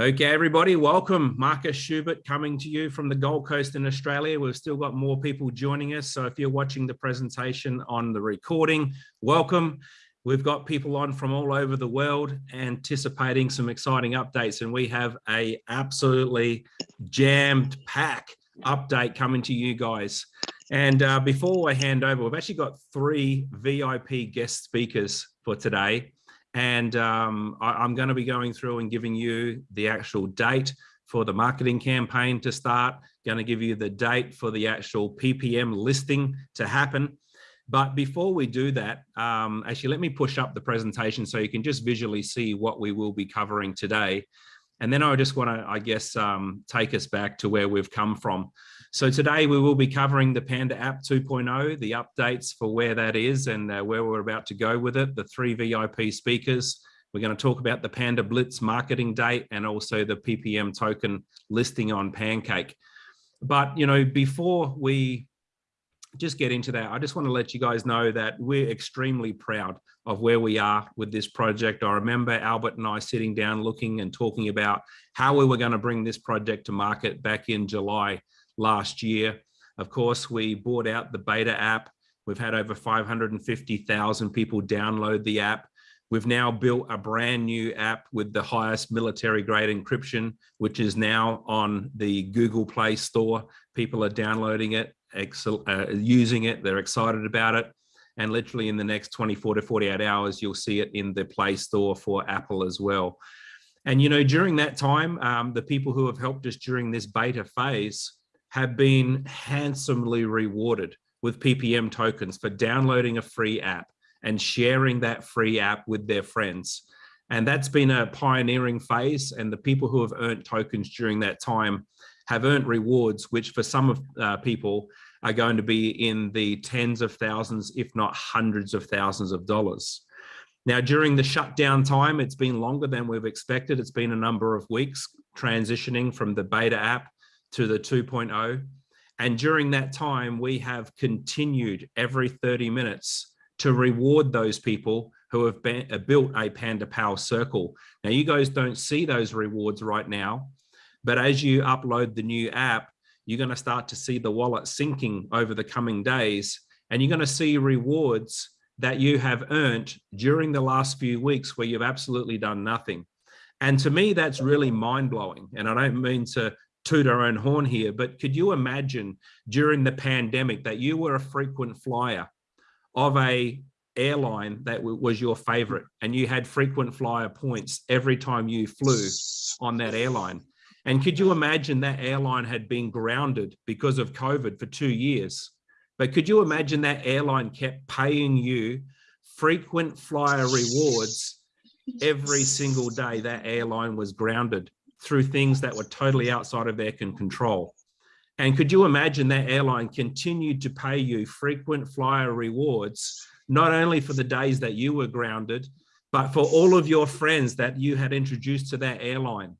Okay, everybody, welcome. Marcus Schubert coming to you from the Gold Coast in Australia. We've still got more people joining us. So if you're watching the presentation on the recording, welcome. We've got people on from all over the world anticipating some exciting updates and we have a absolutely jammed pack update coming to you guys. And uh, before I hand over, we've actually got three VIP guest speakers for today. And um, I, am going to be going through and giving you the actual date for the marketing campaign to start, going to give you the date for the actual PPM listing to happen. But before we do that, um, actually, let me push up the presentation so you can just visually see what we will be covering today. And then I just want to, I guess, um, take us back to where we've come from. So today we will be covering the Panda app 2.0, the updates for where that is and uh, where we're about to go with it, the three VIP speakers. We're going to talk about the Panda Blitz marketing date and also the PPM token listing on Pancake. But, you know, before we just get into that, I just want to let you guys know that we're extremely proud of where we are with this project. I remember Albert and I sitting down looking and talking about how we were going to bring this project to market back in July last year. Of course, we bought out the beta app. We've had over 550,000 people download the app. We've now built a brand new app with the highest military grade encryption, which is now on the Google Play Store. People are downloading it, uh, using it, they're excited about it. And literally in the next 24 to 48 hours, you'll see it in the Play Store for Apple as well. And, you know, during that time, um, the people who have helped us during this beta phase have been handsomely rewarded with PPM tokens for downloading a free app and sharing that free app with their friends. And that's been a pioneering phase. And the people who have earned tokens during that time have earned rewards, which for some of uh, people are going to be in the tens of thousands, if not hundreds of thousands of dollars. Now, during the shutdown time, it's been longer than we've expected. It's been a number of weeks transitioning from the beta app to the 2.0. And during that time, we have continued every 30 minutes to reward those people who have been, uh, built a Panda Power Circle. Now, you guys don't see those rewards right now, but as you upload the new app, you're going to start to see the wallet syncing over the coming days, and you're going to see rewards that you have earned during the last few weeks where you've absolutely done nothing. And to me, that's really mind blowing. And I don't mean to toot our own horn here, but could you imagine during the pandemic that you were a frequent flyer of a airline that was your favorite and you had frequent flyer points every time you flew on that airline? And could you imagine that airline had been grounded because of COVID for two years? But could you imagine that airline kept paying you frequent flyer rewards every single day that airline was grounded? Through things that were totally outside of their control. And could you imagine that airline continued to pay you frequent flyer rewards, not only for the days that you were grounded, but for all of your friends that you had introduced to that airline.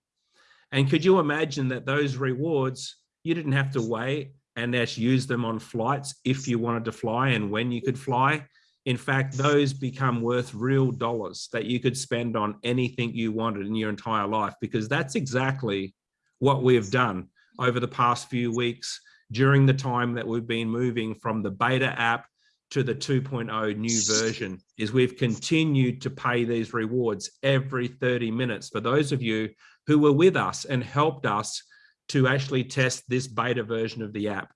And could you imagine that those rewards, you didn't have to wait and just use them on flights if you wanted to fly and when you could fly. In fact, those become worth real dollars that you could spend on anything you wanted in your entire life, because that's exactly what we've done over the past few weeks during the time that we've been moving from the beta app to the 2.0 new version is we've continued to pay these rewards every 30 minutes for those of you who were with us and helped us to actually test this beta version of the app.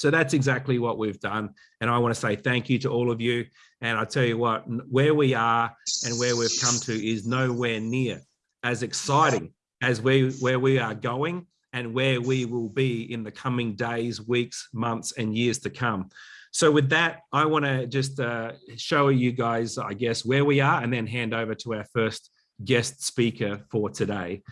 So that's exactly what we've done. And I want to say thank you to all of you. And I tell you what, where we are and where we've come to is nowhere near as exciting as we, where we are going and where we will be in the coming days, weeks, months, and years to come. So with that, I want to just uh, show you guys, I guess, where we are and then hand over to our first guest speaker for today.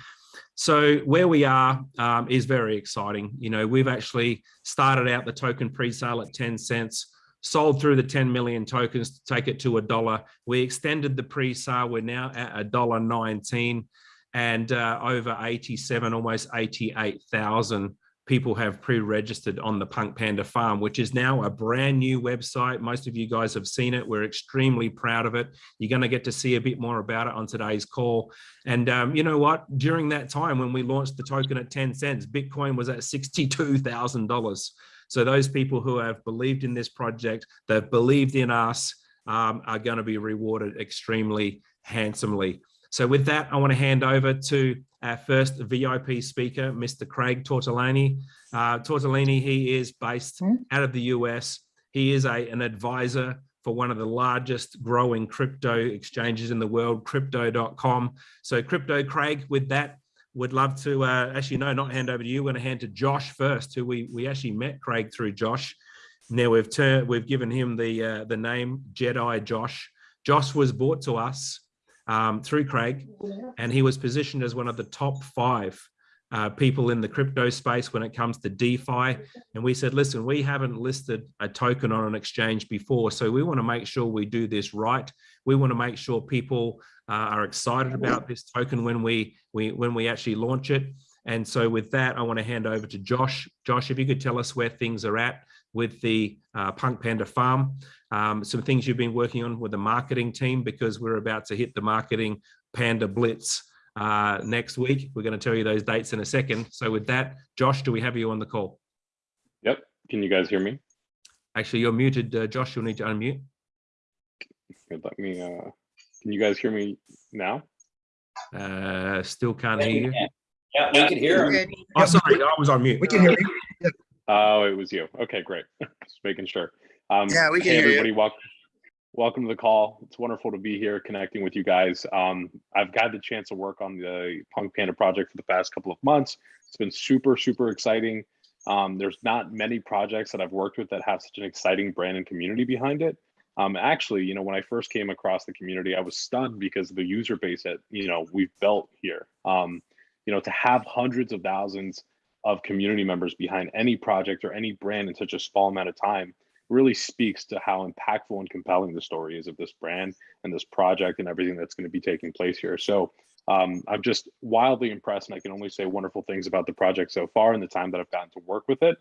So where we are um, is very exciting. You know, we've actually started out the token pre-sale at 10 cents, sold through the 10 million tokens to take it to a dollar. We extended the pre-sale. We're now at a dollar 19 and uh, over 87, almost 88,000 people have pre-registered on the Punk Panda farm, which is now a brand new website. Most of you guys have seen it. We're extremely proud of it. You're going to get to see a bit more about it on today's call. And um, you know what? During that time when we launched the token at 10 cents, Bitcoin was at $62,000. So those people who have believed in this project, they've believed in us, um, are going to be rewarded extremely handsomely. So with that, I want to hand over to our first VIP speaker, Mr. Craig Tortolani. Uh, he is based hmm? out of the US. He is a, an advisor for one of the largest growing crypto exchanges in the world, crypto.com. So crypto, Craig, with that, would love to, uh, actually, no, not hand over to you. We're going to hand to Josh first, who we, we actually met Craig through Josh. Now we've turned, we've given him the, uh, the name Jedi Josh. Josh was brought to us um, through Craig, and he was positioned as one of the top five uh, people in the crypto space when it comes to DeFi. And we said, listen, we haven't listed a token on an exchange before, so we want to make sure we do this right. We want to make sure people uh, are excited about this token when we, we, when we actually launch it. And so with that, I want to hand over to Josh. Josh, if you could tell us where things are at with the uh, Punk Panda Farm, um, some things you've been working on with the marketing team because we're about to hit the marketing Panda Blitz uh, next week. We're going to tell you those dates in a second. So with that, Josh, do we have you on the call? Yep. Can you guys hear me? Actually, you're muted, uh, Josh. You'll need to unmute. Let me. Uh, can you guys hear me now? Uh, still can't hear you. Yeah, we can hear him. Oh, sorry, I was on mute. We can hear you. Oh, it was you. Okay, great. Just making sure. Um, Yeah, we can hey, everybody, welcome, welcome to the call. It's wonderful to be here connecting with you guys. Um, I've got the chance to work on the Punk Panda project for the past couple of months. It's been super, super exciting. Um, there's not many projects that I've worked with that have such an exciting brand and community behind it. Um, actually, you know, when I first came across the community, I was stunned because of the user base that, you know, we've built here. Um, you know, to have hundreds of thousands of community members behind any project or any brand in such a small amount of time really speaks to how impactful and compelling the story is of this brand and this project and everything that's going to be taking place here. So um, I'm just wildly impressed and I can only say wonderful things about the project so far in the time that I've gotten to work with it.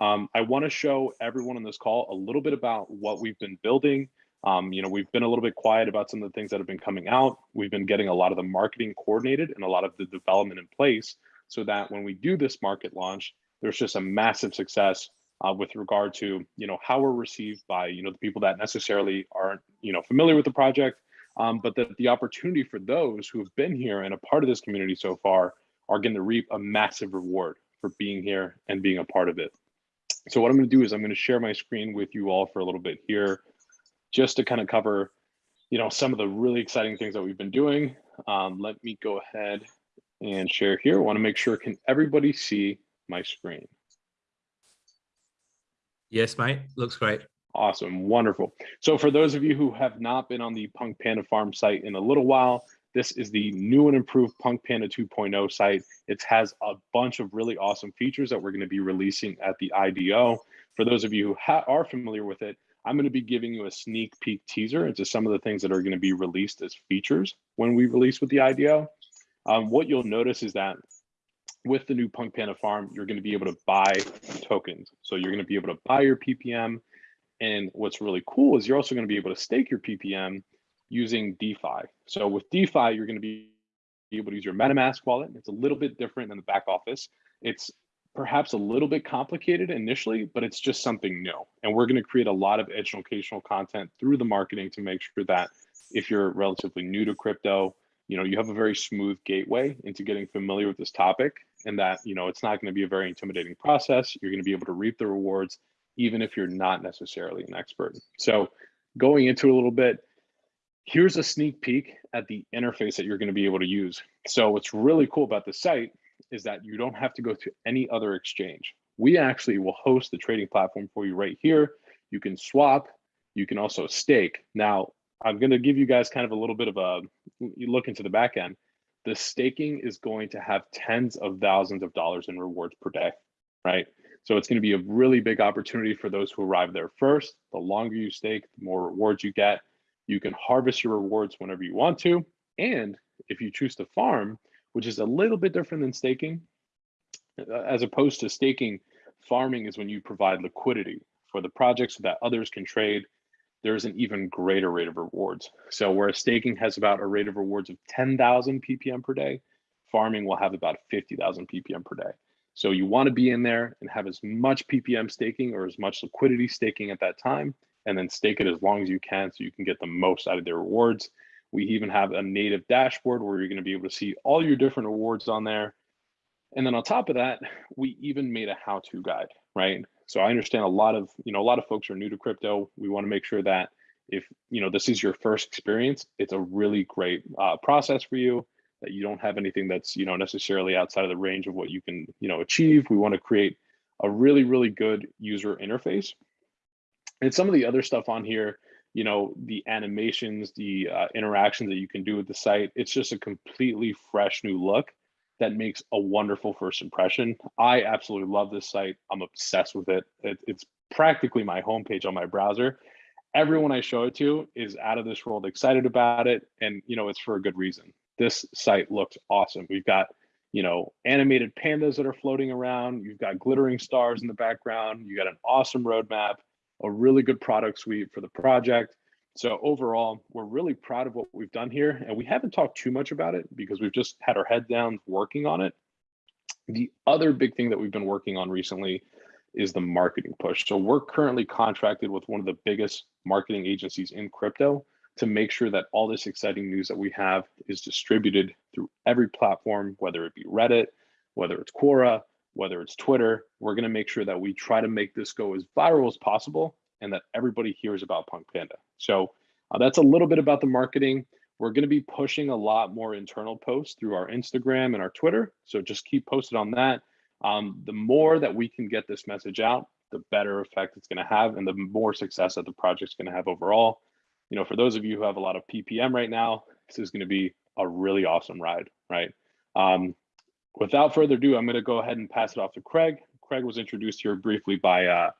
Um, I want to show everyone on this call a little bit about what we've been building. Um, you know, we've been a little bit quiet about some of the things that have been coming out. We've been getting a lot of the marketing coordinated and a lot of the development in place so that when we do this market launch, there's just a massive success uh, with regard to you know how we're received by you know the people that necessarily aren't you know familiar with the project, um, but that the opportunity for those who have been here and a part of this community so far are going to reap a massive reward for being here and being a part of it. So what I'm going to do is I'm going to share my screen with you all for a little bit here, just to kind of cover you know some of the really exciting things that we've been doing. Um, let me go ahead and share here. I want to make sure can everybody see my screen? Yes, mate. Looks great. Awesome, wonderful. So for those of you who have not been on the Punk Panda Farm site in a little while, this is the new and improved Punk Panda 2.0 site. It has a bunch of really awesome features that we're going to be releasing at the IDO. For those of you who are familiar with it, I'm going to be giving you a sneak peek teaser into some of the things that are going to be released as features when we release with the IDO. Um, what you'll notice is that with the new Punk Panda Farm, you're going to be able to buy tokens. So you're going to be able to buy your PPM. And what's really cool is you're also going to be able to stake your PPM using DeFi. So with DeFi, you're going to be able to use your MetaMask wallet. It's a little bit different than the back office. It's perhaps a little bit complicated initially, but it's just something new. And we're going to create a lot of educational content through the marketing to make sure that if you're relatively new to crypto, you know, you have a very smooth gateway into getting familiar with this topic and that, you know, it's not going to be a very intimidating process. You're going to be able to reap the rewards, even if you're not necessarily an expert. So going into a little bit, here's a sneak peek at the interface that you're going to be able to use. So what's really cool about the site is that you don't have to go to any other exchange. We actually will host the trading platform for you right here. You can swap, you can also stake. Now, I'm going to give you guys kind of a little bit of a look into the back end. The staking is going to have tens of thousands of dollars in rewards per day, right? So it's going to be a really big opportunity for those who arrive there first. The longer you stake, the more rewards you get. You can harvest your rewards whenever you want to. And if you choose to farm, which is a little bit different than staking, Uh, As opposed to staking, farming is when you provide liquidity for the project so that others can trade. There's an even greater rate of rewards. So whereas staking has about a rate of rewards of 10,000 ppm per day, farming will have about 50,000 ppm per day. So you want to be in there and have as much ppm staking or as much liquidity staking at that time, and then stake it as long as you can so you can get the most out of the rewards. We even have a native dashboard where you're going to be able to see all your different rewards on there. And then on top of that, we even made a how-to guide, right? So I understand a lot of, you know, a lot of folks are new to crypto. We want to make sure that if, you know, this is your first experience, it's a really great uh, process for you that you don't have anything that's, you know, necessarily outside of the range of what you can, you know, achieve. We want to create a really, really good user interface. And some of the other stuff on here, you know, the animations, the uh, interactions that you can do with the site, it's just a completely fresh new look that makes a wonderful first impression. I absolutely love this site. I'm obsessed with it. it. It's practically my homepage on my browser. Everyone I show it to is out of this world excited about it. And, you know, it's for a good reason. This site looks awesome. We've got, you know, animated pandas that are floating around. You've got glittering stars in the background. You got an awesome roadmap, a really good product suite for the project. So overall, we're really proud of what we've done here. And we haven't talked too much about it because we've just had our head down working on it. The other big thing that we've been working on recently is the marketing push. So we're currently contracted with one of the biggest marketing agencies in crypto to make sure that all this exciting news that we have is distributed through every platform, whether it be Reddit, whether it's Quora, whether it's Twitter. We're going to make sure that we try to make this go as viral as possible and that everybody hears about Punk Panda. So uh, that's a little bit about the marketing. We're going to be pushing a lot more internal posts through our Instagram and our Twitter. So just keep posted on that. Um, the more that we can get this message out, the better effect it's going to have and the more success that the project's going to have overall. You know, for those of you who have a lot of PPM right now, this is going to be a really awesome ride, right? Um, without further ado, I'm going to go ahead and pass it off to Craig. Craig was introduced here briefly by uh,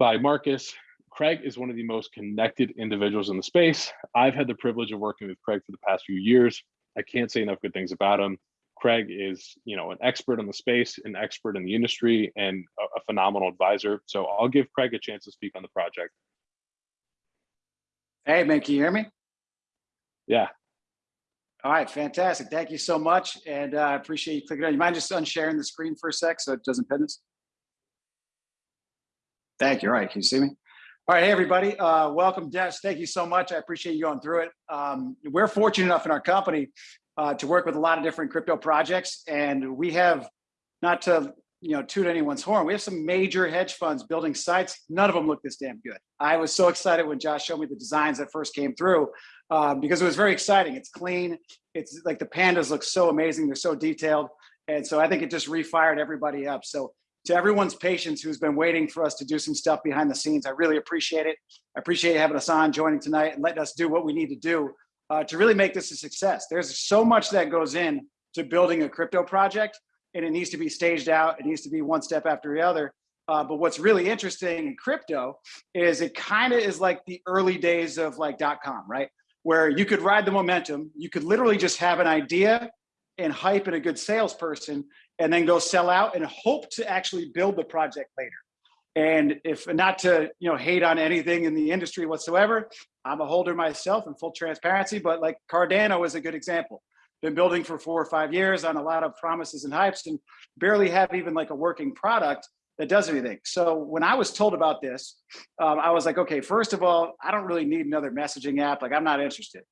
by Marcus. Craig is one of the most connected individuals in the space. I've had the privilege of working with Craig for the past few years. I can't say enough good things about him. Craig is, you know, an expert in the space, an expert in the industry, and a, phenomenal advisor. So I'll give Craig a chance to speak on the project. Hey, man, can you hear me? Yeah. All right, fantastic. Thank you so much. And uh, I appreciate you clicking on. You mind just unsharing the screen for a sec so it doesn't pin us? Thank you. All right, can you see me? All right, hey, everybody. Uh, welcome, Des. Thank you so much. I appreciate you going through it. Um, we're fortunate enough in our company uh, to work with a lot of different crypto projects. And we have, not to you know, toot anyone's horn, we have some major hedge funds building sites. None of them look this damn good. I was so excited when Josh showed me the designs that first came through um, because it was very exciting. It's clean. It's like the pandas look so amazing. They're so detailed. And so I think it just refired everybody up. So to everyone's patience who's been waiting for us to do some stuff behind the scenes. I really appreciate it. I appreciate having us on, joining tonight, and letting us do what we need to do uh, to really make this a success. There's so much that goes in to building a crypto project, and it needs to be staged out. It needs to be one step after the other. Uh, but what's really interesting in crypto is it kind of is like the early days of like .com, right? Where you could ride the momentum. You could literally just have an idea and hype and a good salesperson and then go sell out and hope to actually build the project later. And if not to you know hate on anything in the industry whatsoever, I'm a holder myself in full transparency, but like Cardano is a good example. Been building for four or five years on a lot of promises and hypes and barely have even like a working product that does anything. So when I was told about this, um, I was like, okay, first of all, I don't really need another messaging app. Like I'm not interested.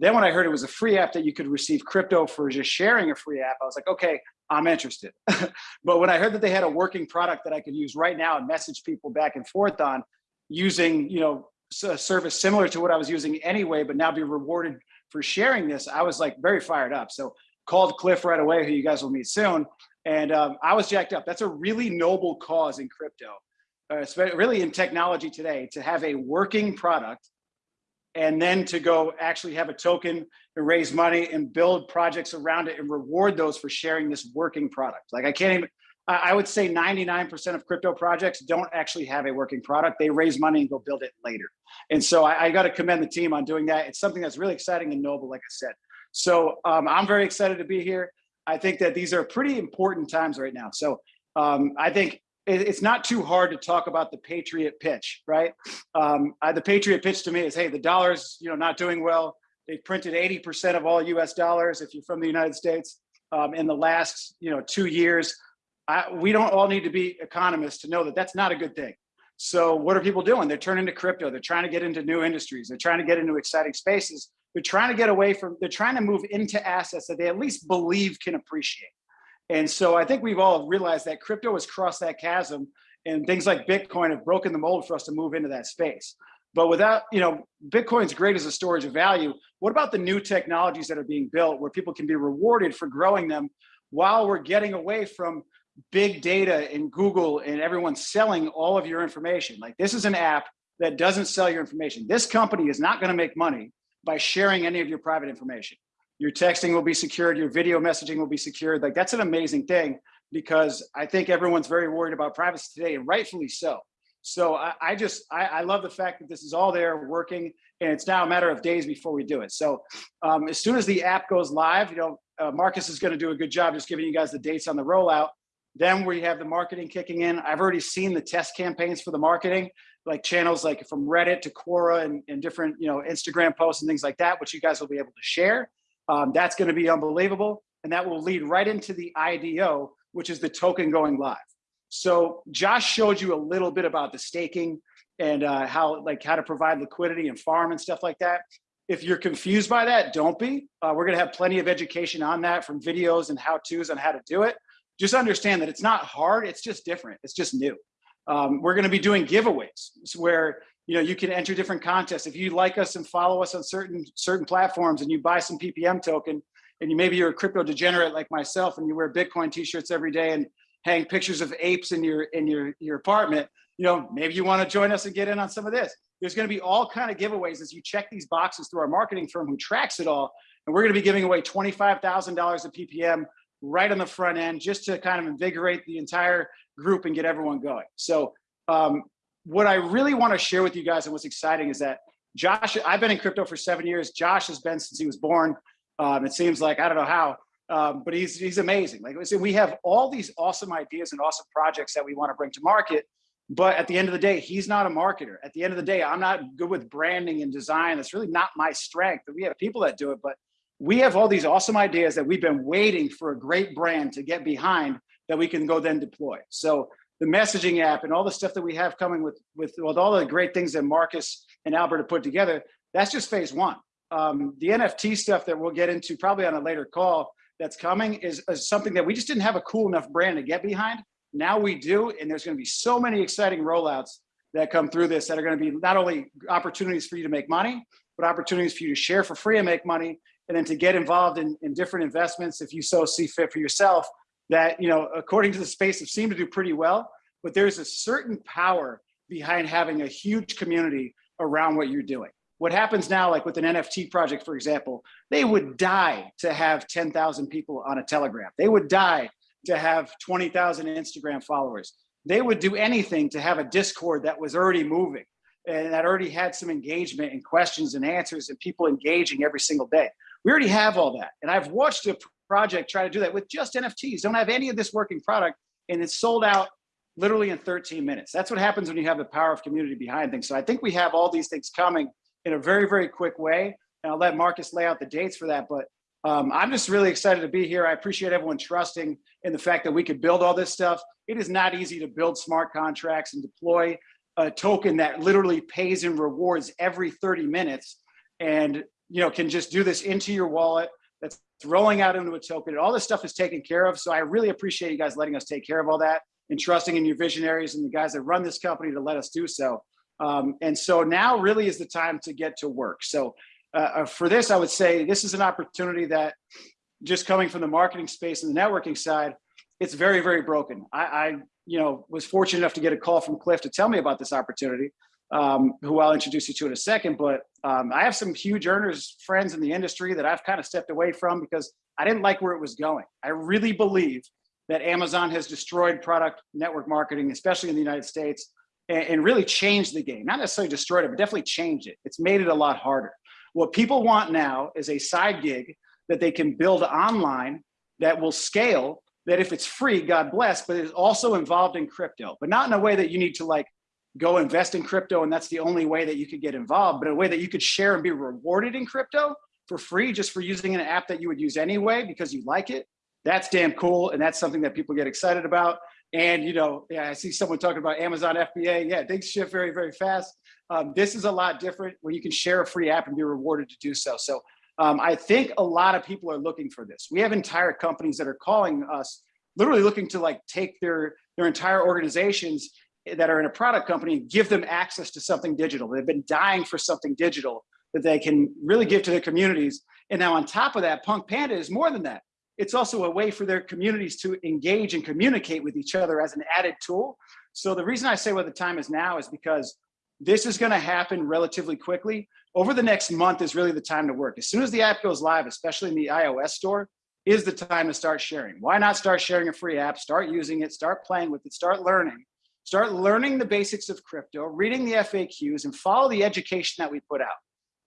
Then when I heard it was a free app that you could receive crypto for just sharing a free app, I was like, okay, I'm interested. but when I heard that they had a working product that I could use right now and message people back and forth on using, you know, a service similar to what I was using anyway, but now be rewarded for sharing this, I was like very fired up. So called Cliff right away, who you guys will meet soon. And um, I was jacked up. That's a really noble cause in crypto, uh, really in technology today, to have a working product and then to go actually have a token and raise money and build projects around it and reward those for sharing this working product. Like I can't even, I would say 99% of crypto projects don't actually have a working product. They raise money and go build it later. And so I, I got to commend the team on doing that. It's something that's really exciting and noble, like I said. So um, I'm very excited to be here. I think that these are pretty important times right now. So um, I think it's not too hard to talk about the Patriot pitch, right? Um, I, the Patriot pitch to me is, hey, the dollar's you know not doing well. They've printed 80% of all US dollars if you're from the United States um, in the last you know two years. I, we don't all need to be economists to know that that's not a good thing. So what are people doing? They're turning to crypto. They're trying to get into new industries. They're trying to get into exciting spaces. They're trying to get away from, they're trying to move into assets that they at least believe can appreciate. And so I think we've all realized that crypto has crossed that chasm and things like Bitcoin have broken the mold for us to move into that space. But without, you know, Bitcoin's great as a storage of value. What about the new technologies that are being built where people can be rewarded for growing them while we're getting away from big data and Google and everyone selling all of your information. Like this is an app that doesn't sell your information. This company is not going to make money by sharing any of your private information. Your texting will be secured, your video messaging will be secured. Like that's an amazing thing because I think everyone's very worried about privacy today and rightfully so. So I, I just, I, I, love the fact that this is all there working and it's now a matter of days before we do it. So um, as soon as the app goes live, you know, uh, Marcus is going to do a good job just giving you guys the dates on the rollout. Then we have the marketing kicking in. I've already seen the test campaigns for the marketing, like channels like from Reddit to Quora and, and different, you know, Instagram posts and things like that, which you guys will be able to share. Um, that's going to be unbelievable. And that will lead right into the IDO, which is the token going live. So Josh showed you a little bit about the staking and uh, how like how to provide liquidity and farm and stuff like that. If you're confused by that, don't be. Uh, we're going to have plenty of education on that from videos and how-tos on how to do it just understand that it's not hard, it's just different, it's just new. Um, we're gonna be doing giveaways where you know you can enter different contests. If you like us and follow us on certain certain platforms and you buy some PPM token and you maybe you're a crypto degenerate like myself and you wear Bitcoin t-shirts every day and hang pictures of apes in your in your your apartment, you know, maybe you want to join us and get in on some of this. There's going to be all kind of giveaways as you check these boxes through our marketing firm who tracks it all. And we're going to be giving away $25,000 of PPM right on the front end just to kind of invigorate the entire group and get everyone going. So um, what I really want to share with you guys and what's exciting is that Josh, I've been in crypto for seven years. Josh has been since he was born. Um, it seems like, I don't know how, um, but he's, he's amazing. Like said, we have all these awesome ideas and awesome projects that we want to bring to market. But at the end of the day, he's not a marketer. At the end of the day, I'm not good with branding and design. That's really not my strength. We have people that do it, but we have all these awesome ideas that we've been waiting for a great brand to get behind that we can go then deploy. So the messaging app and all the stuff that we have coming with, with, with all the great things that Marcus and Albert have put together, that's just phase one. Um, the NFT stuff that we'll get into probably on a later call that's coming is, is something that we just didn't have a cool enough brand to get behind. Now we do, and there's gonna be so many exciting rollouts that come through this that are gonna be not only opportunities for you to make money, but opportunities for you to share for free and make money and then to get involved in, in different investments if you so see fit for yourself that, you know, according to the space have seemed to do pretty well, but there's a certain power behind having a huge community around what you're doing. What happens now, like with an NFT project, for example, they would die to have 10,000 people on a Telegram. They would die to have 20,000 Instagram followers. They would do anything to have a Discord that was already moving and that already had some engagement and questions and answers and people engaging every single day. We already have all that. And I've watched a project try to do that with just NFTs, don't have any of this working product, and it's sold out literally in 13 minutes. That's what happens when you have the power of community behind things. So I think we have all these things coming in a very, very quick way. And I'll let Marcus lay out the dates for that. But um, I'm just really excited to be here. I appreciate everyone trusting in the fact that we could build all this stuff. It is not easy to build smart contracts and deploy a token that literally pays and rewards every 30 minutes. And you know, can just do this into your wallet that's rolling out into a token. All this stuff is taken care of. So I really appreciate you guys letting us take care of all that and trusting in your visionaries and the guys that run this company to let us do so. Um, and so now really is the time to get to work. So uh, uh, for this, I would say this is an opportunity that just coming from the marketing space and the networking side, it's very, very broken. I, I you know, was fortunate enough to get a call from Cliff to tell me about this opportunity um, who I'll introduce you to in a second. But um, I have some huge earners friends in the industry that I've kind of stepped away from because I didn't like where it was going. I really believe that Amazon has destroyed product network marketing, especially in the United States, and, and really changed the game. Not necessarily destroyed it, but definitely changed it. It's made it a lot harder. What people want now is a side gig that they can build online that will scale that if it's free, God bless, but it's also involved in crypto, but not in a way that you need to like go invest in crypto and that's the only way that you could get involved, but a way that you could share and be rewarded in crypto for free just for using an app that you would use anyway because you like it. That's damn cool. And that's something that people get excited about. And, you know, yeah, I see someone talking about Amazon FBA. Yeah, things shift very, very fast. Um, this is a lot different where you can share a free app and be rewarded to do so. So um, I think a lot of people are looking for this. We have entire companies that are calling us, literally looking to like take their, their entire organizations that are in a product company and give them access to something digital. They've been dying for something digital that they can really give to their communities. And now on top of that, Punk Panda is more than that. It's also a way for their communities to engage and communicate with each other as an added tool. So the reason I say what the time is now is because this is gonna happen relatively quickly. Over the next month is really the time to work. As soon as the app goes live, especially in the iOS store, is the time to start sharing. Why not start sharing a free app, start using it, start playing with it, start learning, start learning the basics of crypto, reading the FAQs and follow the education that we put out.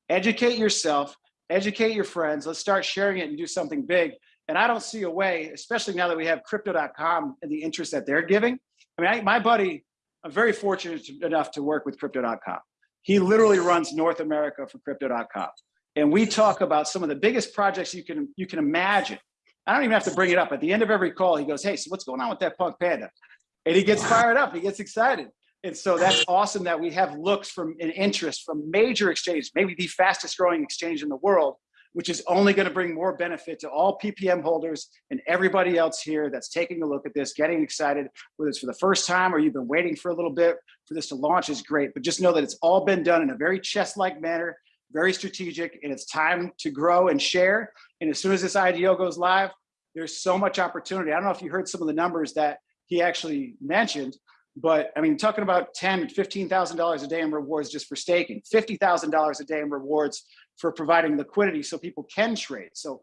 Educate yourself, educate your friends. Let's start sharing it and do something big. And I don't see a way, especially now that we have crypto.com and the interest that they're giving. I mean, I, my buddy, I'm very fortunate enough to work with crypto.com. He literally runs North America for crypto.com. And we talk about some of the biggest projects you can you can imagine. I don't even have to bring it up. At the end of every call, he goes, hey, so what's going on with that punk panda? And he gets fired up, he gets excited. And so that's awesome that we have looks from an interest from major exchanges, maybe the fastest growing exchange in the world, which is only going to bring more benefit to all PPM holders and everybody else here that's taking a look at this, getting excited, whether it's for the first time or you've been waiting for a little bit for this to launch is great. But just know that it's all been done in a very chess-like manner, very strategic, and it's time to grow and share. And as soon as this IDO goes live, there's so much opportunity. I don't know if you heard some of the numbers that he actually mentioned, but I mean, talking about ten, fifteen thousand dollars a day in rewards just for staking, fifty thousand dollars a day in rewards for providing liquidity so people can trade. So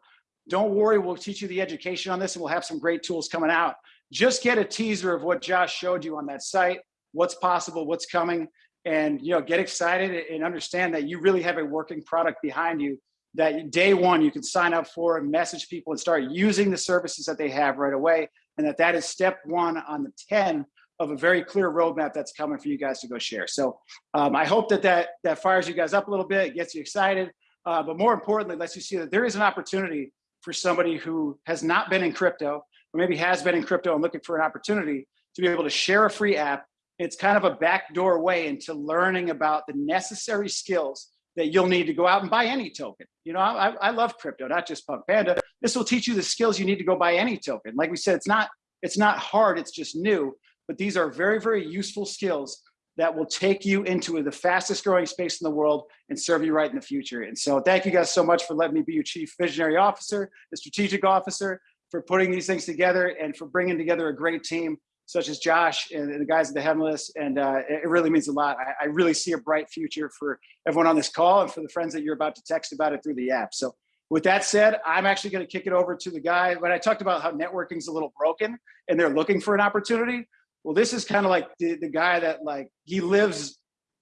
don't worry, we'll teach you the education on this and we'll have some great tools coming out. Just get a teaser of what Josh showed you on that site, what's possible, what's coming, and you know, get excited and understand that you really have a working product behind you that day one you can sign up for and message people and start using the services that they have right away. And that that is step one on the 10 of a very clear roadmap that's coming for you guys to go share. So um, I hope that, that that fires you guys up a little bit, gets you excited, uh, but more importantly, lets you see that there is an opportunity for somebody who has not been in crypto, or maybe has been in crypto and looking for an opportunity to be able to share a free app. It's kind of a backdoor way into learning about the necessary skills that you'll need to go out and buy any token. You know, I, I love crypto, not just Punk Panda. This will teach you the skills you need to go buy any token. Like we said, it's not it's not hard, it's just new but these are very, very useful skills that will take you into the fastest growing space in the world and serve you right in the future. And so thank you guys so much for letting me be your chief visionary officer, the strategic officer, for putting these things together and for bringing together a great team such as Josh and the guys at the Headless. And uh, it really means a lot. I, I, really see a bright future for everyone on this call and for the friends that you're about to text about it through the app. So with that said, I'm actually going to kick it over to the guy. When I talked about how networking's a little broken and they're looking for an opportunity, well, this is kind of like the, the guy that like, he lives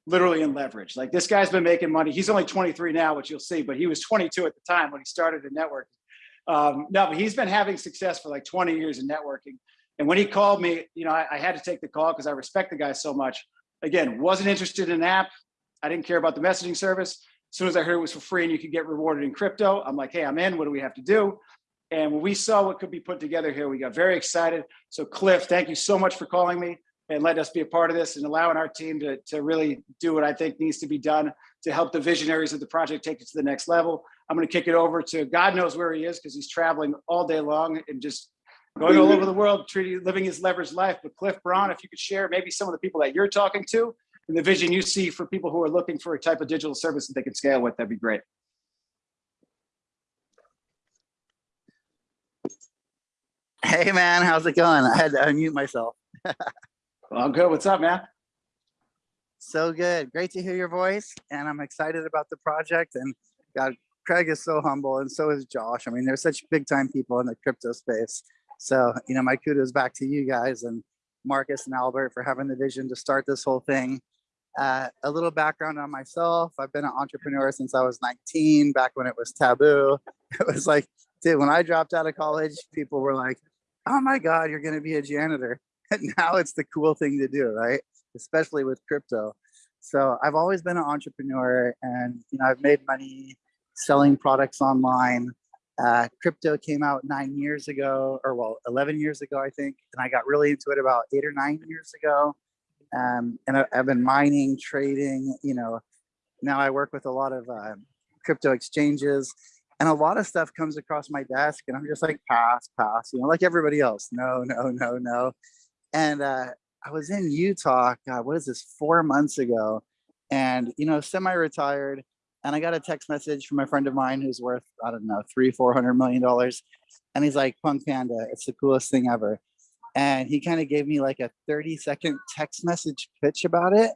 literally in leverage. Like this guy's been making money. He's only 23 now, which you'll see, but he was 22 at the time when he started in networking. Um, no, but he's been having success for like 20 years in networking. And when he called me, you know, I, I had to take the call because I respect the guy so much. Again, wasn't interested in an app. I didn't care about the messaging service. As soon as I heard it was for free and you could get rewarded in crypto, I'm like, hey, I'm in. What do we have to do? And when we saw what could be put together here, we got very excited. So Cliff, thank you so much for calling me and letting us be a part of this and allowing our team to, to really do what I think needs to be done to help the visionaries of the project take it to the next level. I'm gonna kick it over to God knows where he is because he's traveling all day long and just going all over the world, treating, living his leveraged life. But Cliff Braun, if you could share maybe some of the people that you're talking to and the vision you see for people who are looking for a type of digital service that they can scale with, that'd be great. Hey man, how's it going? I had to unmute myself. well, I'm good. What's up, man? So good. Great to hear your voice. And I'm excited about the project. And God, Craig is so humble and so is Josh. I mean, they're such big time people in the crypto space. So, you know, my kudos back to you guys and Marcus and Albert for having the vision to start this whole thing. Uh, a little background on myself. I've been an entrepreneur since I was 19, back when it was taboo. It was like Dude, when I dropped out of college, people were like, oh my God, you're going to be a janitor. And now it's the cool thing to do, right? Especially with crypto. So I've always been an entrepreneur and, you know, I've made money selling products online. Uh, crypto came out nine years ago, or well, 11 years ago, I think. And I got really into it about eight or nine years ago. Um, and I, I've been mining, trading, you know, now I work with a lot of uh, crypto exchanges and a lot of stuff comes across my desk and I'm just like, pass, pass, you know, like everybody else. No, no, no, no. And uh, I was in Utah, God, what is this, four months ago, and, you know, semi-retired. And I got a text message from a friend of mine who's worth, I don't know, three, four hundred million dollars. And he's like, Punk Panda, it's the coolest thing ever. And he kind of gave me like a 30 second text message pitch about it.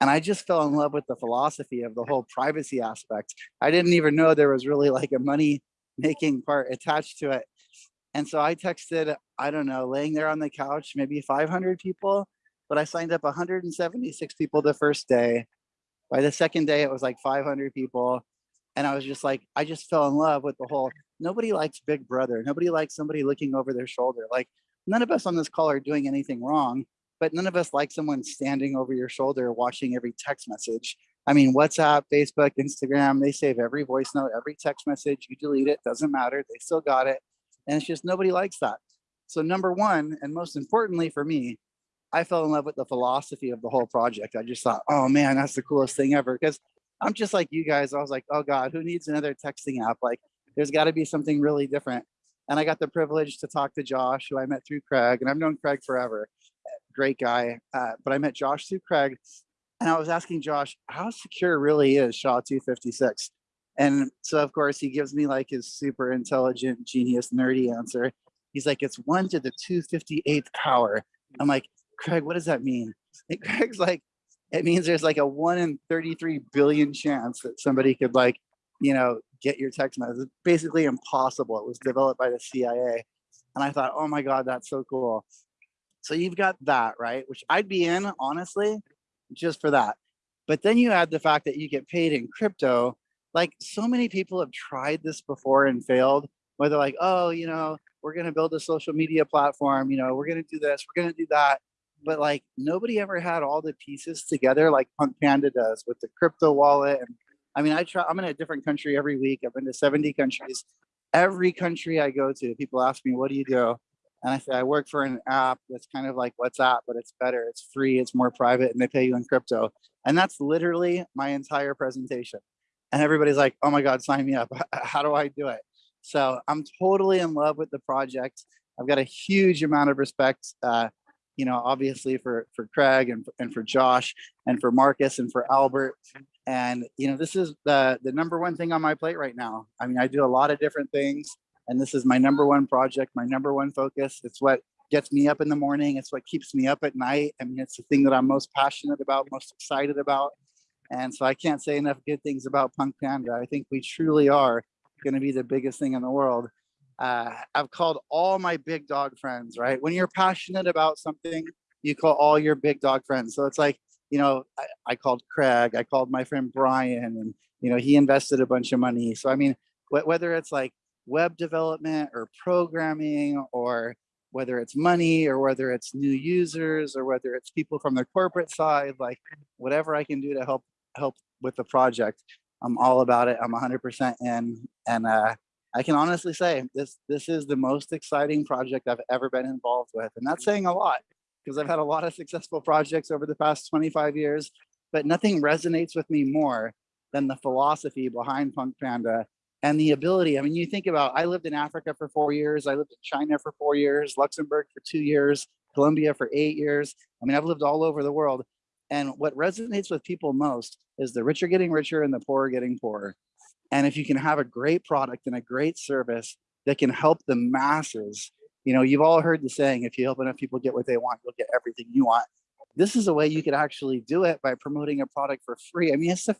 And I just fell in love with the philosophy of the whole privacy aspect. I didn't even know there was really like a money making part attached to it. And so I texted, I don't know, laying there on the couch, maybe 500 people, but I signed up 176 people the first day. By the second day, it was like 500 people. And I was just like, I just fell in love with the whole, nobody likes big brother. Nobody likes somebody looking over their shoulder. Like none of us on this call are doing anything wrong, but none of us like someone standing over your shoulder watching every text message. I mean, WhatsApp, Facebook, Instagram, they save every voice note, every text message, you delete it, doesn't matter, they still got it. And it's just nobody likes that. So number one, and most importantly for me, I fell in love with the philosophy of the whole project. I just thought, oh man, that's the coolest thing ever. Because I'm just like you guys. I was like, oh God, who needs another texting app? Like there's got to be something really different. And I got the privilege to talk to Josh, who I met through Craig, and I've known Craig forever. Great guy. Uh, but I met Josh through Craig, and I was asking Josh how secure really is SHA 256. And so of course he gives me like his super intelligent, genius, nerdy answer. He's like, it's one to the 258th power. I'm like, Craig, what does that mean? And Craig's like, it means there's like a one in 33 billion chance that somebody could like, you know, get your text message. It's basically impossible. It was developed by the CIA. And I thought, oh my God, that's so cool. So you've got that, right? Which I'd be in, honestly, just for that. But then you add the fact that you get paid in crypto. Like so many people have tried this before and failed, where they're like, oh, you know, we're going to build a social media platform. You know, we're going to do this, we're going to do that. But like nobody ever had all the pieces together like Punk Panda does with the crypto wallet. And I mean, I try, I'm in a different country every week. I've been to 70 countries. Every country I go to, people ask me, what do you do? And I say, I work for an app that's kind of like WhatsApp, but it's better. It's free, it's more private, and they pay you in crypto. And that's literally my entire presentation. And everybody's like, oh my God, sign me up. How do I do it? So I'm totally in love with the project. I've got a huge amount of respect, uh, you know, obviously for, for Craig and, and for Josh and for Marcus and for Albert. And, you know, this is the, the number one thing on my plate right now. I mean, I do a lot of different things and this is my number one project, my number one focus. It's what gets me up in the morning. It's what keeps me up at night. I mean, it's the thing that I'm most passionate about, most excited about. And so I can't say enough good things about Punk Panda. I think we truly are going to be the biggest thing in the world. Uh, I've called all my big dog friends, right? When you're passionate about something, you call all your big dog friends. So it's like, you know, I, I called Craig, I called my friend Brian, and, you know, he invested a bunch of money. So, I mean, wh whether it's like web development or programming or whether it's money or whether it's new users or whether it's people from the corporate side, like whatever I can do to help help with the project, I'm all about it. I'm 100% in. And uh, I can honestly say this this is the most exciting project I've ever been involved with. And that's saying a lot because I've had a lot of successful projects over the past 25 years, but nothing resonates with me more than the philosophy behind Punk Panda and the ability. I mean, you think about, I lived in Africa for four years. I lived in China for four years, Luxembourg for two years, Colombia for eight years. I mean, I've lived all over the world. And what resonates with people most is the rich are getting richer and the poor are getting poorer. And if you can have a great product and a great service that can help the masses, you know, you've all heard the saying, if you help enough people get what they want, you'll get everything you want. This is a way you could actually do it by promoting a product for free. I mean, it's the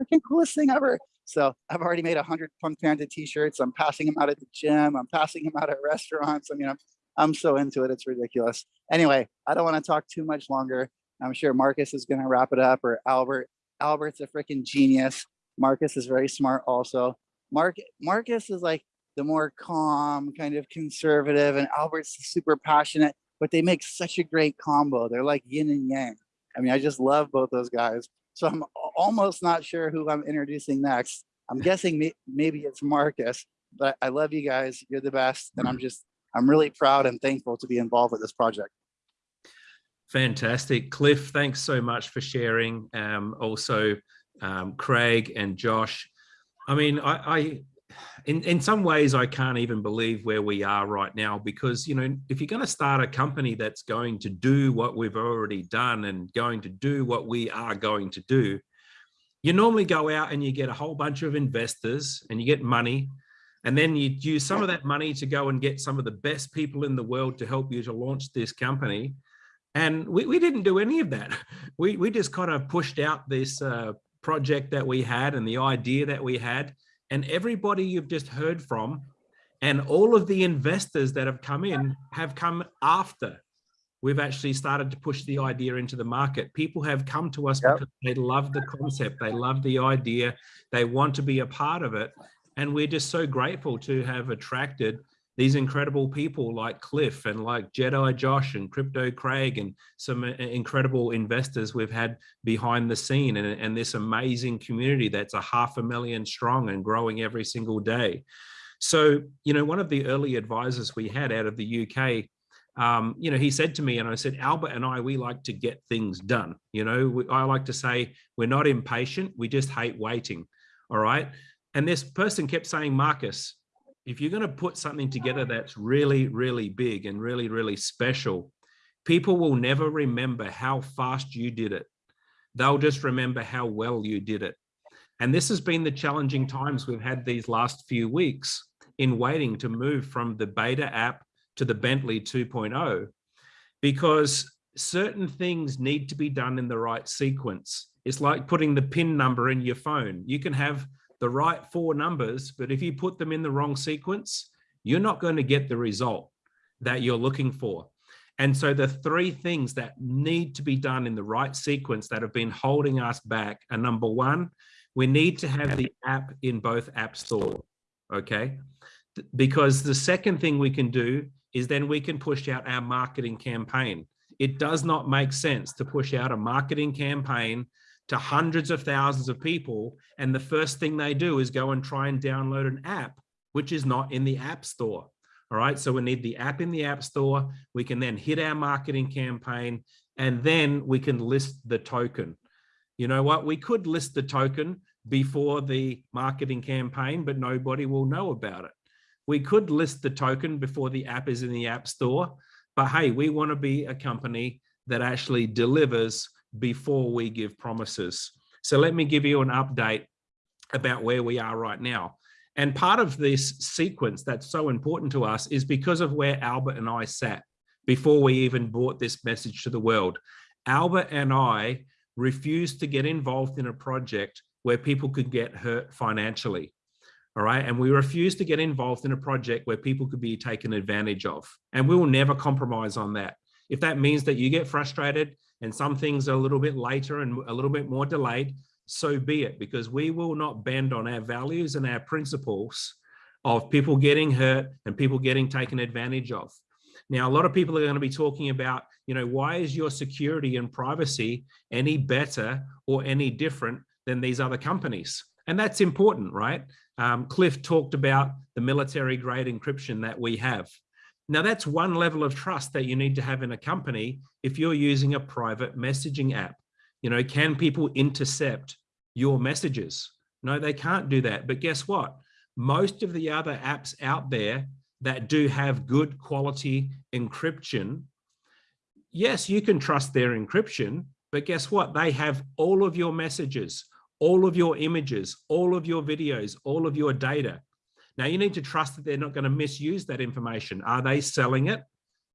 freaking coolest thing ever. So I've already made a hundred Punk Panda t-shirts. I'm passing them out at the gym. I'm passing them out at restaurants. I mean, I'm, I'm so into it. It's ridiculous. Anyway, I don't want to talk too much longer. I'm sure Marcus is going to wrap it up or Albert. Albert's a freaking genius. Marcus is very smart also. Mark, Marcus is like, the more calm, kind of conservative, and Albert's super passionate, but they make such a great combo. They're like yin and yang. I mean, I just love both those guys. So I'm almost not sure who I'm introducing next. I'm guessing maybe it's Marcus, but I love you guys. You're the best. And I'm just, I'm really proud and thankful to be involved with this project. Fantastic. Cliff, thanks so much for sharing. Um, also, um, Craig and Josh. I mean, I, I in, in some ways, I can't even believe where we are right now because, you know, if you're going to start a company that's going to do what we've already done and going to do what we are going to do, you normally go out and you get a whole bunch of investors and you get money and then you use some of that money to go and get some of the best people in the world to help you to launch this company. And we, we didn't do any of that. We, we just kind of pushed out this uh, project that we had and the idea that we had. And everybody you've just heard from and all of the investors that have come in have come after we've actually started to push the idea into the market. People have come to us Yep. because they love the concept, they love the idea, they want to be a part of it. And we're just so grateful to have attracted these incredible people like Cliff and like Jedi Josh and Crypto Craig and some uh, incredible investors we've had behind the scene and, and this amazing community that's a half a million strong and growing every single day. So, you know, one of the early advisors we had out of the UK, um, you know, he said to me, and I said, Albert and I, we like to get things done. You know, we, I like to say we're not impatient, we just hate waiting. All right. And this person kept saying, Marcus, if you're going to put something together that's really, really big and really, really special, people will never remember how fast you did it. They'll just remember how well you did it. And this has been the challenging times we've had these last few weeks in waiting to move from the beta app to the Bentley 2.0 because certain things need to be done in the right sequence. It's like putting the PIN number in your phone. You can have the right four numbers, but if you put them in the wrong sequence, you're not going to get the result that you're looking for. And so the three things that need to be done in the right sequence that have been holding us back are number one, we need to have the app in both app store, okay? Because the second thing we can do is then we can push out our marketing campaign. It does not make sense to push out a marketing campaign to hundreds of thousands of people. And the first thing they do is go and try and download an app, which is not in the app store. All right. So we need the app in the app store. We can then hit our marketing campaign and then we can list the token. You know what? We could list the token before the marketing campaign, but nobody will know about it. We could list the token before the app is in the app store, but hey, we want to be a company that actually delivers before we give promises. So let me give you an update about where we are right now. And part of this sequence that's so important to us is because of where Albert and I sat before we even brought this message to the world. Albert and I refused to get involved in a project where people could get hurt financially. All right. And we refused to get involved in a project where people could be taken advantage of. And we will never compromise on that. If that means that you get frustrated and some things are a little bit later and a little bit more delayed, so be it, because we will not bend on our values and our principles of people getting hurt and people getting taken advantage of. Now, a lot of people are going to be talking about, you know, why is your security and privacy any better or any different than these other companies? And that's important, right? Um, Cliff talked about the military grade encryption that we have. Now, that's one level of trust that you need to have in a company if you're using a private messaging app. You know, can people intercept your messages? No, they can't do that. But guess what? Most of the other apps out there that do have good quality encryption, yes, you can trust their encryption, but guess what? They have all of your messages, all of your images, all of your videos, all of your data. Now you need to trust that they're not going to misuse that information. Are they selling it?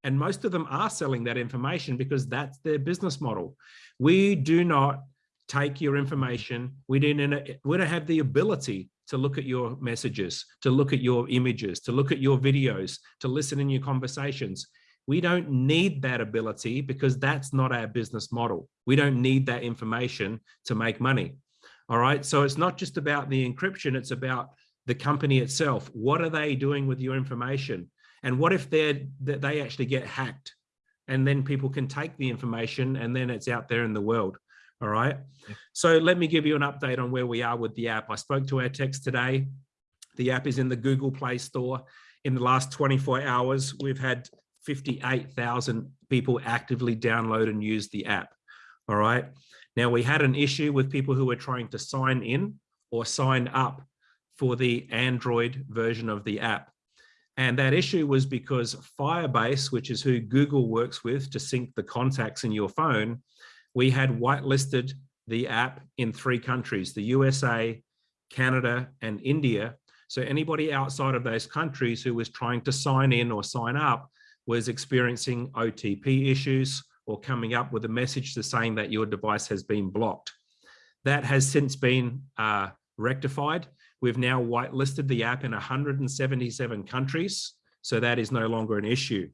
And most of them are selling that information because that's their business model. We do not take your information. We don't, we don't have the ability to look at your messages, to look at your images, to look at your videos, to listen in your conversations. We don't need that ability because that's not our business model. We don't need that information to make money. All right. So it's not just about the encryption, it's about the company itself. What are they doing with your information? And what if they're, that they actually get hacked? And then people can take the information and then it's out there in the world. All right. So let me give you an update on where we are with the app. I spoke to our techs today. The app is in the Google Play Store. In the last 24 hours, we've had 58,000 people actively download and use the app. All right. Now we had an issue with people who were trying to sign in or sign up for the Android version of the app. And that issue was because Firebase, which is who Google works with to sync the contacts in your phone, we had whitelisted the app in three countries, the USA, Canada, and India. So anybody outside of those countries who was trying to sign in or sign up was experiencing OTP issues or coming up with a message saying that your device has been blocked. That has since been uh, rectified. We've now whitelisted the app in 177 countries, so that is no longer an issue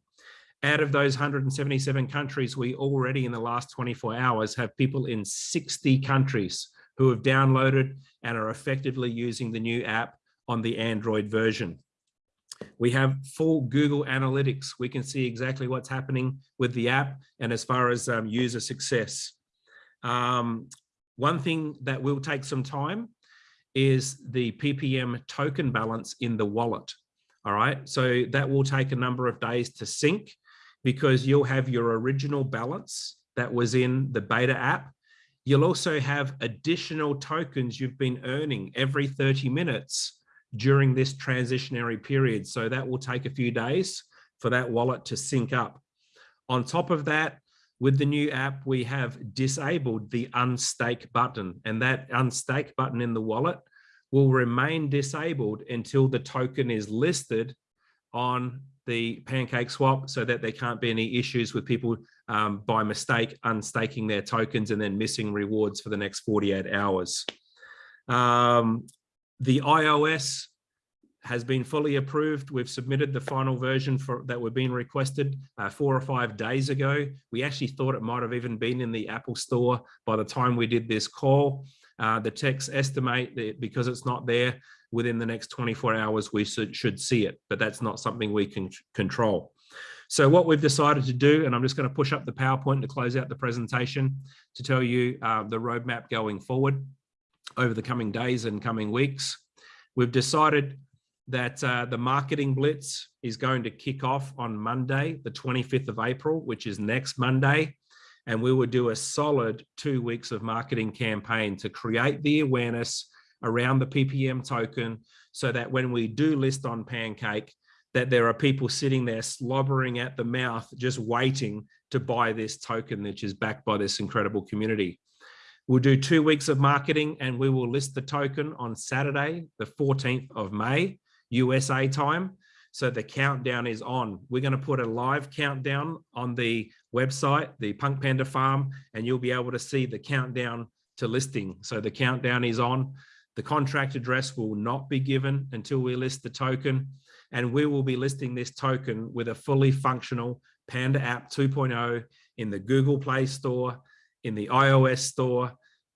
out of those 177 countries, we already in the last 24 hours have people in 60 countries who have downloaded and are effectively using the new app on the Android version. We have full Google Analytics. We can see exactly what's happening with the app and as far as um, user success. Um, one thing that will take some time is the PPM token balance in the wallet. All right, so that will take a number of days to sync because you'll have your original balance that was in the beta app. You'll also have additional tokens you've been earning every 30 minutes during this transitionary period. So that will take a few days for that wallet to sync up. On top of that, with the new app, we have disabled the unstake button and that unstake button in the wallet will remain disabled until the token is listed on the PancakeSwap so that there can't be any issues with people um, by mistake unstaking their tokens and then missing rewards for the next 48 hours. Um, the iOS has been fully approved. We've submitted the final version for that were being requested uh, four or five days ago. We actually thought it might have even been in the Apple store by the time we did this call. Uh, the techs estimate that because it's not there, within the next 24 hours, we should, see it, but that's not something we can control. So what we've decided to do, and I'm just going to push up the PowerPoint to close out the presentation to tell you uh, the roadmap going forward over the coming days and coming weeks. We've decided that uh, the marketing blitz is going to kick off on Monday, the 25th of April, which is next Monday. And we will do a solid two weeks of marketing campaign to create the awareness around the PPM token so that when we do list on Pancake, that there are people sitting there slobbering at the mouth, just waiting to buy this token, which is backed by this incredible community. We'll do two weeks of marketing and we will list the token on Saturday, the 14th of May, USA time. So the countdown is on. We're going to put a live countdown on the website, the Punk Panda Farm, and you'll be able to see the countdown to listing. So the countdown is on. The contract address will not be given until we list the token. And we will be listing this token with a fully functional Panda app 2.0 in the Google Play Store, in the iOS store,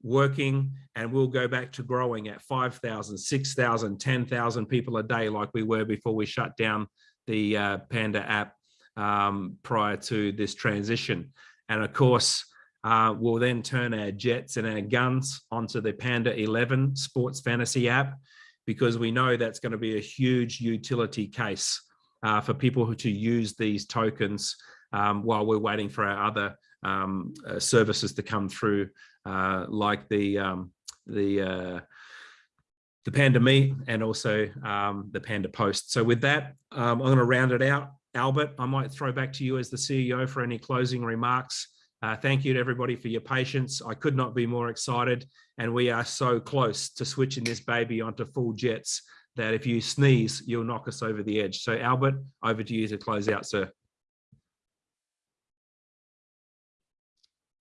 working, and we'll go back to growing at 5,000, 6,000, 10,000 people a day like we were before we shut down the uh, Panda app um, prior to this transition. And of course, uh, we'll then turn our jets and our guns onto the Panda 11 sports fantasy app because we know that's going to be a huge utility case uh, for people who to use these tokens um, while we're waiting for our other um, uh, services to come through, uh, like the um, the uh, the Panda Me and also um, the Panda Post. So with that, um, I'm going to round it out. Albert, I might throw back to you as the CEO for any closing remarks. Uh, thank you to everybody for your patience. I could not be more excited. And we are so close to switching this baby onto full jets that if you sneeze, you'll knock us over the edge. So Albert, over to you to close out, sir.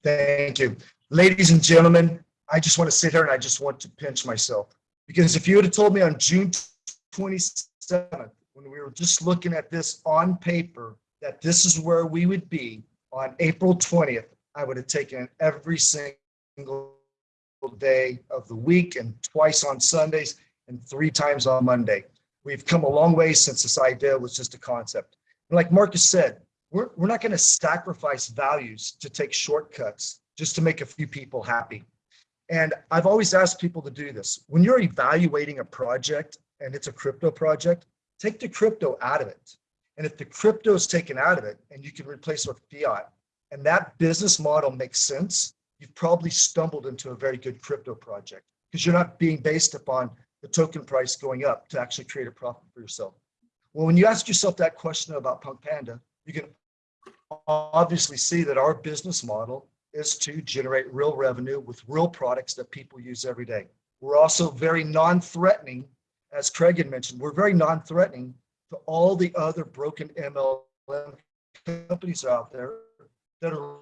Thank you. Ladies and gentlemen, I just want to sit here and I just want to pinch myself. Because if you would have told me on June 27th, when we were just looking at this on paper, that this is where we would be on April 20th, I would have taken every single day of the week and twice on Sundays. and three times on Monday. We've come a long way since this idea was just a concept. And like Marcus said, we're, we're not going to sacrifice values to take shortcuts just to make a few people happy. And I've always asked people to do this. When you're evaluating a project and it's a crypto project, take the crypto out of it. And if the crypto is taken out of it and you can replace it with fiat, and that business model makes sense, you've probably stumbled into a very good crypto project because you're not being based upon the token price going up to actually create a profit for yourself. Well, when you ask yourself that question about Punk Panda, you can obviously see that our business model is to generate real revenue with real products that people use every day. We're also very non-threatening, as Craig had mentioned, we're very non-threatening to all the other broken MLM companies out there that are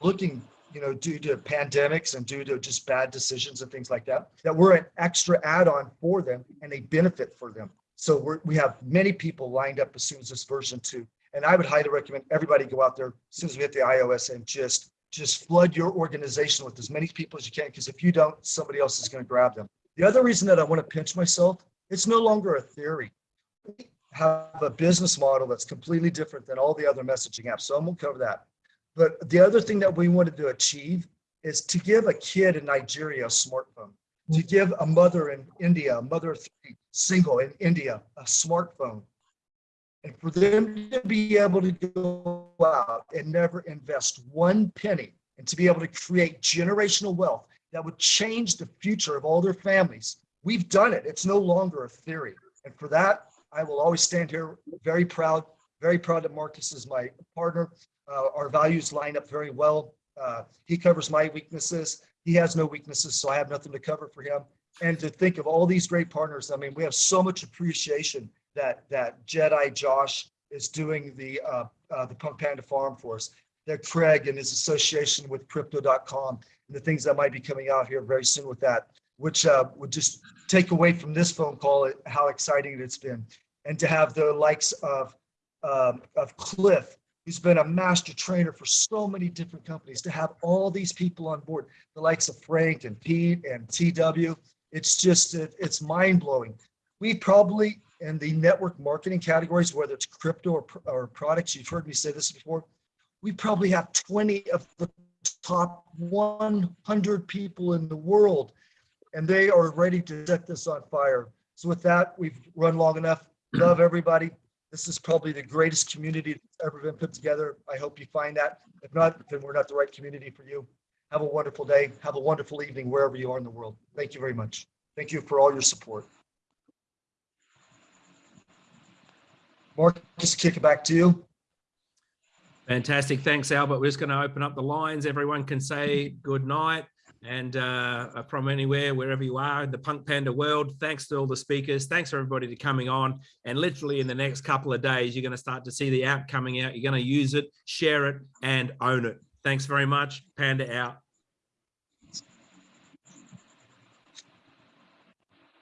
looking, you know, due to pandemics and due to just bad decisions and things like that, that we're an extra add-on for them and a benefit for them. So we're, we have many people lined up as soon as this version two. And I would highly recommend everybody go out there as soon as we hit the iOS and just just flood your organization with as many people as you can, because if you don't, somebody else is going to grab them. The other reason that I want to pinch myself, it's no longer a theory. We have a business model that's completely different than all the other messaging apps. So going to cover that. But the other thing that we wanted to achieve is to give a kid in Nigeria a smartphone, to give a mother in India, a mother three, single in India, a smartphone. And for them to be able to go out and never invest one penny and to be able to create generational wealth that would change the future of all their families. We've done it. It's no longer a theory. And for that, I will always stand here very proud, very proud that Marcus is my partner. Uh, our values line up very well. Uh, he covers my weaknesses. He has no weaknesses, so I have nothing to cover for him. And to think of all these great partners, I mean, we have so much appreciation that that Jedi Josh is doing the uh, uh, the Punk Panda Farm for us. That Craig and his association with Crypto.com and the things that might be coming out here very soon with that, which uh, would just take away from this phone call how exciting it's been, and to have the likes of um, of Cliff, who's been a master trainer for so many different companies, to have all these people on board, the likes of Frank and Pete and TW, it's just it, it's mind blowing. We probably in the network marketing categories, whether it's crypto or, or products, you've heard me say this before, we probably have 20 of the top 100 people in the world, and they are ready to set this on fire. So with that, we've run long enough. Love everybody. This is probably the greatest community that's ever been put together. I hope you find that. If not, then we're not the right community for you. Have a wonderful day. Have a wonderful evening wherever you are in the world. Thank you very much. Thank you for all your support. Marcus, kick it back to you. Fantastic. Thanks, Albert. We're just going to open up the lines. Everyone can say good night. And uh, from anywhere, wherever you are in the Punk Panda world, thanks to all the speakers. Thanks for everybody to coming on. And literally in the next couple of days, you're going to start to see the app coming out. You're going to use it, share it, and own it. Thanks very much. Panda out.